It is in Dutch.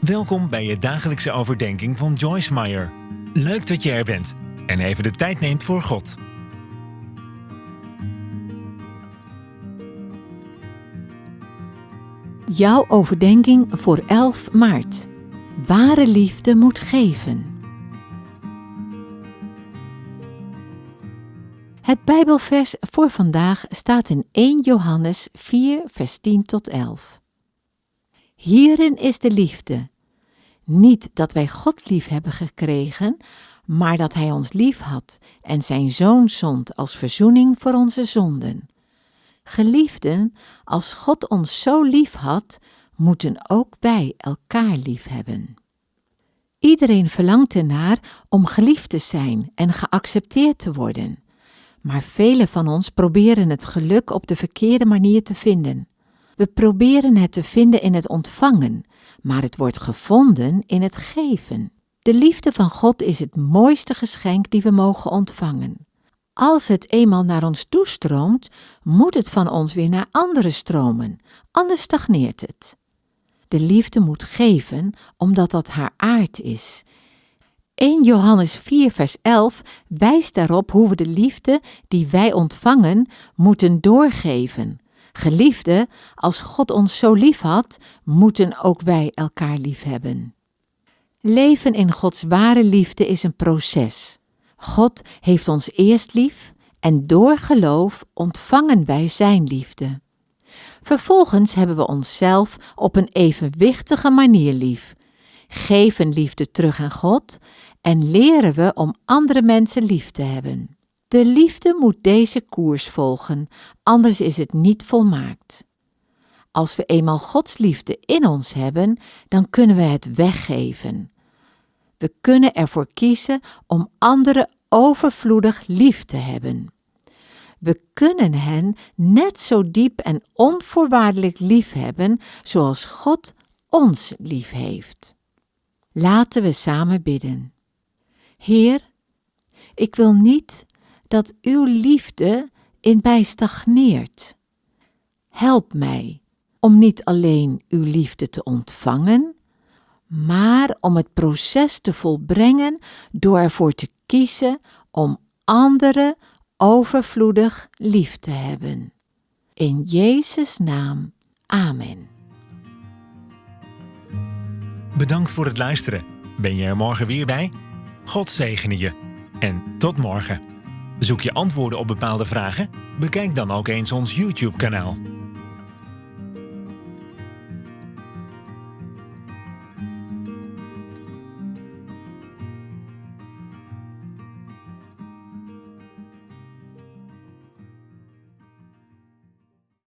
Welkom bij je dagelijkse overdenking van Joyce Meyer. Leuk dat je er bent en even de tijd neemt voor God. Jouw overdenking voor 11 maart. Ware liefde moet geven. Het Bijbelvers voor vandaag staat in 1 Johannes 4, vers 10 tot 11. Hierin is de liefde. Niet dat wij God lief hebben gekregen, maar dat Hij ons lief had en Zijn Zoon zond als verzoening voor onze zonden. Geliefden, als God ons zo lief had, moeten ook wij elkaar lief hebben. Iedereen verlangt ernaar om geliefd te zijn en geaccepteerd te worden. Maar velen van ons proberen het geluk op de verkeerde manier te vinden. We proberen het te vinden in het ontvangen, maar het wordt gevonden in het geven. De liefde van God is het mooiste geschenk die we mogen ontvangen. Als het eenmaal naar ons toestroomt, moet het van ons weer naar anderen stromen, anders stagneert het. De liefde moet geven, omdat dat haar aard is. 1 Johannes 4, vers 11 wijst daarop hoe we de liefde die wij ontvangen moeten doorgeven. Geliefde, als God ons zo lief had, moeten ook wij elkaar lief hebben. Leven in Gods ware liefde is een proces. God heeft ons eerst lief en door geloof ontvangen wij Zijn liefde. Vervolgens hebben we onszelf op een evenwichtige manier lief, geven liefde terug aan God en leren we om andere mensen lief te hebben. De liefde moet deze koers volgen, anders is het niet volmaakt. Als we eenmaal Gods liefde in ons hebben, dan kunnen we het weggeven. We kunnen ervoor kiezen om anderen overvloedig lief te hebben. We kunnen hen net zo diep en onvoorwaardelijk lief hebben zoals God ons lief heeft. Laten we samen bidden. Heer, ik wil niet dat uw liefde in mij stagneert. Help mij om niet alleen uw liefde te ontvangen, maar om het proces te volbrengen door ervoor te kiezen om anderen overvloedig lief te hebben. In Jezus' naam. Amen. Bedankt voor het luisteren. Ben je er morgen weer bij? God zegene je. En tot morgen. Zoek je antwoorden op bepaalde vragen? Bekijk dan ook eens ons YouTube-kanaal.